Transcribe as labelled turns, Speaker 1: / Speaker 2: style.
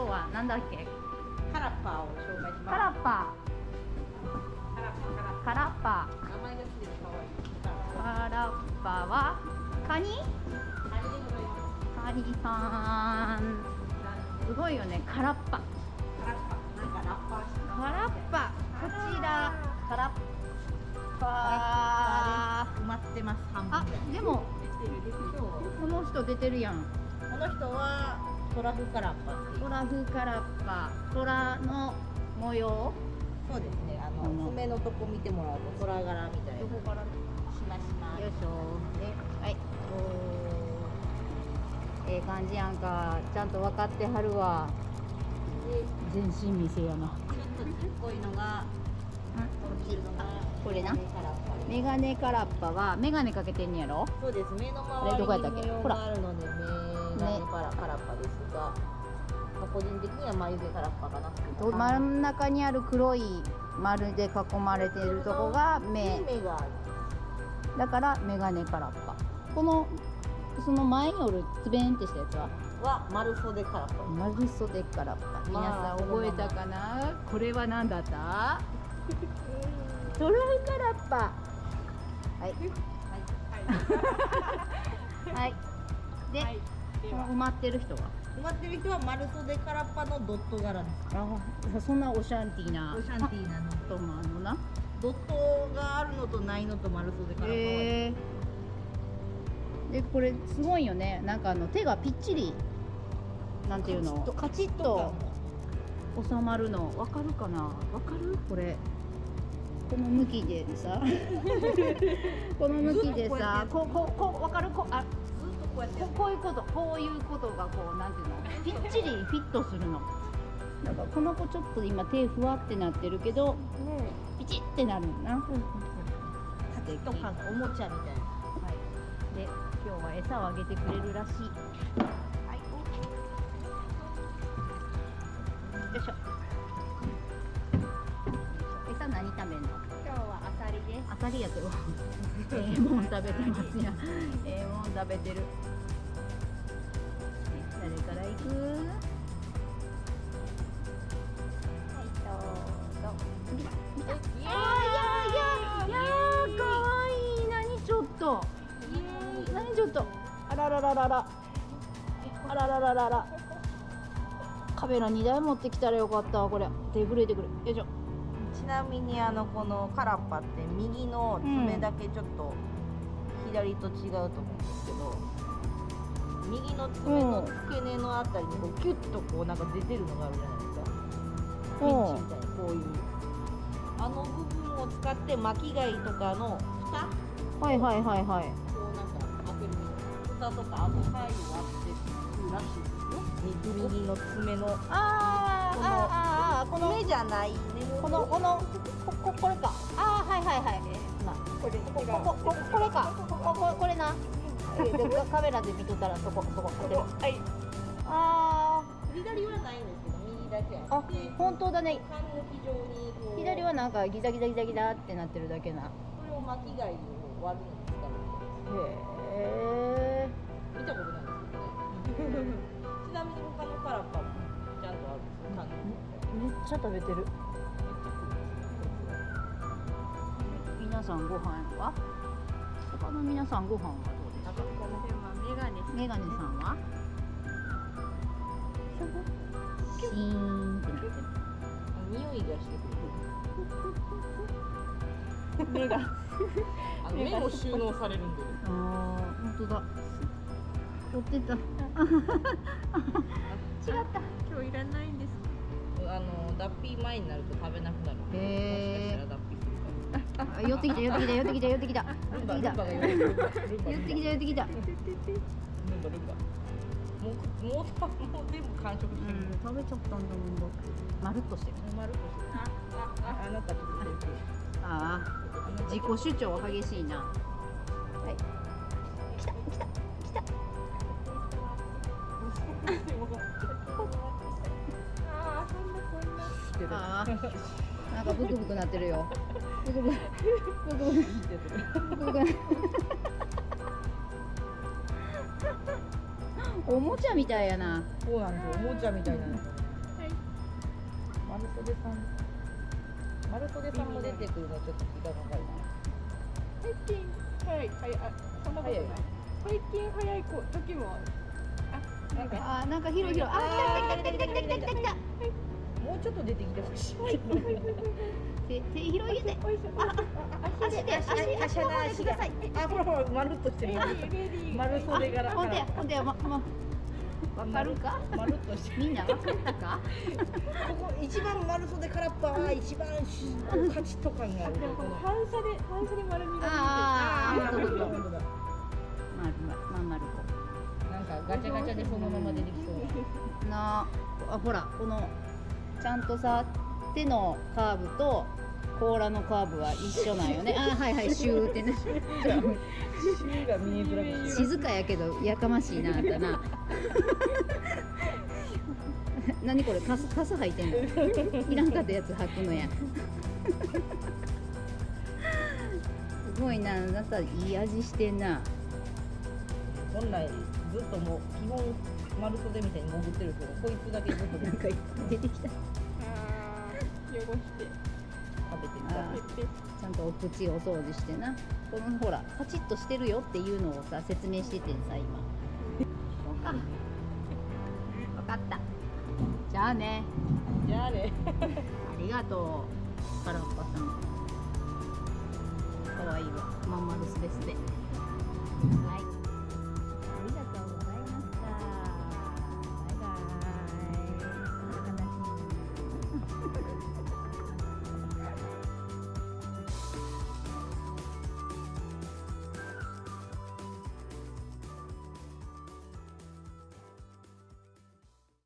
Speaker 1: 日はなんだっけ？
Speaker 2: カラッパーを紹介します。
Speaker 1: カラッパ
Speaker 2: カラッパー。カラッ
Speaker 1: パ
Speaker 2: パー。名前がついてるかわいい
Speaker 1: カラッパはカニ？
Speaker 2: カニ
Speaker 1: さん。すごいよねカラッパ。
Speaker 2: カラッパー。なんかラッパー
Speaker 1: カラッパ。こちらカラッパ
Speaker 2: 埋まってます半
Speaker 1: あ
Speaker 2: 分ぐらい
Speaker 1: でもこの人出てるやん。
Speaker 2: この人はトラフカラッパっていう。
Speaker 1: トラフカラッパ。トラの模様？
Speaker 2: そうですね。あの
Speaker 1: この。
Speaker 2: 爪のとこ見てもらうと虎柄みたいな。
Speaker 1: どこからよ
Speaker 2: しましま
Speaker 1: いしょ。ではい。ええ感じやんか。ちゃんと分かってはるわ。
Speaker 2: で
Speaker 1: 全身見せやな。
Speaker 2: ちょっとちっこいのがこっち。のが
Speaker 1: これな。
Speaker 2: メガネカラッパ
Speaker 1: はメガネかけてんやろ？
Speaker 2: そうです。目の周りに
Speaker 1: どこやったっけ？
Speaker 2: 模様
Speaker 1: ほら。
Speaker 2: があるので目がねカラカラッパですが、まあ、個人的には眉毛カラッパかな
Speaker 1: と真ん中にある黒い丸で囲まれているとこが目。
Speaker 2: 目がある。
Speaker 1: だからメガネカラッパこのその前におるつべんってしたやつは？
Speaker 2: は丸袖カラッパ
Speaker 1: 丸袖カラッパ皆
Speaker 2: まあ
Speaker 1: さん覚えたかな？これは何だった？トラフカラッパ。はい。はい。で、
Speaker 3: はい、では
Speaker 1: この埋まってる人は？
Speaker 2: 埋まってる人は丸袖カラッパのドット柄です
Speaker 1: あそんなオシャンティーな。
Speaker 2: オシャンティーなの
Speaker 1: ともあるのな？
Speaker 2: ドットがあるのとないのと丸袖カラッパは、
Speaker 1: へえでこれすごいよね。なんかあの手がぴっちりなんていうの？カチッと収まるの。わかるかな？わかる？これ。この向きでさ。この向きでさこここわかる？こあ
Speaker 2: こうやってや
Speaker 1: ここういうことこういうことがこうなんていうのぴっちりフィットするのだからこの子ちょっと今手ふわってなってるけどピチってなるんだな、
Speaker 2: カチッと感がおもちゃみたいな
Speaker 1: はい、で今日は餌をあげてくれるらしい。はい。よいしょ。餌何食べんの？
Speaker 3: 今日はアサリです。
Speaker 1: アサリやけど。ええもん食べてますやん。ええもん食べてる。誰から行く？はいどうぞ。いやいやいやかわいい。何ちょっと？何ちょっと？あらららららあらららららカメラ2台持ってきたらよかったわこれ手震えてくるよいしょ
Speaker 2: ちなみにあのこのカラッパって右の爪だけちょっと左と違うと思うんですけど、右の爪の付け根のあたりにこうキュッとこうなんか出てるのがあるじゃないですか。ピンチみたいなこういうあの部分を使って巻き貝とかの蓋？
Speaker 1: はいはいはいはい。
Speaker 2: こうなんか開けるみたいな蓋とかあの貝を割ってるらしいですよ。右右の爪の
Speaker 1: あー
Speaker 2: この
Speaker 1: あーあーこの
Speaker 2: 爪じゃない
Speaker 1: このこのこここれか。あーはいはいはい。な
Speaker 3: これ
Speaker 1: こここここれか。こここれな。カ カメラで見とったらそこそここれ
Speaker 3: はい。
Speaker 1: あ
Speaker 2: 左はないんですけど右だけ
Speaker 1: ーあ
Speaker 2: で
Speaker 1: 本当だね。左はなんかギザギザギザギザってなってるだけな。
Speaker 2: これを巻き貝を割るのに使う
Speaker 1: へえ
Speaker 2: 見たことないですけどね。ちなみに他のカラッパもちゃんとあるんですよ。
Speaker 1: めっちゃ食べてる皆さんご飯は？他の皆さんご飯はどうですか
Speaker 3: この辺はメガネ。
Speaker 1: メガネさんは？シーンってなる
Speaker 2: 匂いがしてくる
Speaker 3: 目が。
Speaker 2: 目も収納されるんで
Speaker 1: あー本当だ取ってた違った
Speaker 3: 今日いらないんです。
Speaker 2: あの脱皮前になると食べなくなる
Speaker 1: へー寄ってきた寄ってきた寄ってきた寄ってきた。寄ってきた。寄ってきた寄ってきた。
Speaker 2: もうもうもう全部完食してる、
Speaker 1: うん食べちゃったんだもんだまるっとしてる
Speaker 2: 丸くしてるあああなたちょっと
Speaker 1: ああ自己主張激しいなはい来た来た来た
Speaker 3: ああ、そんなこんな。
Speaker 1: あーなんかブクブクなってるよ。ブクブクブクブクブクブクおもちゃみたいやな
Speaker 2: そうなんですよおもちゃみたいな
Speaker 3: はい
Speaker 2: 丸袖さん丸袖さんも出てくるのちょっと時間かかる
Speaker 3: 最近早い早いあそんなことない最近早い子時もあるあなんか
Speaker 1: あなんか広い広いあ来た来た来た来た来た来た来た来た
Speaker 2: ちょっと出てきてほしい。
Speaker 1: 手手広げて。
Speaker 3: ああ
Speaker 1: 足で足で足で踏んで
Speaker 2: あほらほらまるっとしてる丸袖柄
Speaker 1: ほんでほんでままわか？るか
Speaker 2: まるっとしてる。
Speaker 1: みんなわかったか？
Speaker 2: ここ一番丸袖空っぽは一番しカチッと感がある。
Speaker 3: でも
Speaker 2: この
Speaker 3: 反射で反射で丸みが
Speaker 1: あー。
Speaker 2: あー。
Speaker 1: ほんとほんと
Speaker 2: 本当だ
Speaker 1: まるまるまん丸こ
Speaker 2: なんかガチャガチャでそのまま出てきそう。
Speaker 1: なあほらこのちゃんとさ手のカーブと甲羅のカーブは一緒なんよね。あーはいはいシューってね。
Speaker 2: 芯が見えづらくて
Speaker 1: 静かやけどやかましいなあんたな。何これカスカス履いてんの？いらんかったやつ履くのや。すごいなあなたいい味してんな。
Speaker 2: 本来ずっともう基本丸袖みたいに潜ってるけどこいつだけずっと
Speaker 1: なんか出てきた。
Speaker 3: あー汚して。
Speaker 2: 食べて
Speaker 1: あー
Speaker 3: ペッペ
Speaker 1: ちゃんとお口お掃除してな。このほらカチッとしてるよっていうのをさ説明しててさ今。そうか分かった。じゃあね。
Speaker 2: じゃあね。
Speaker 1: ありがとうカラッパさんかわいいわ。まんまるすべすべはい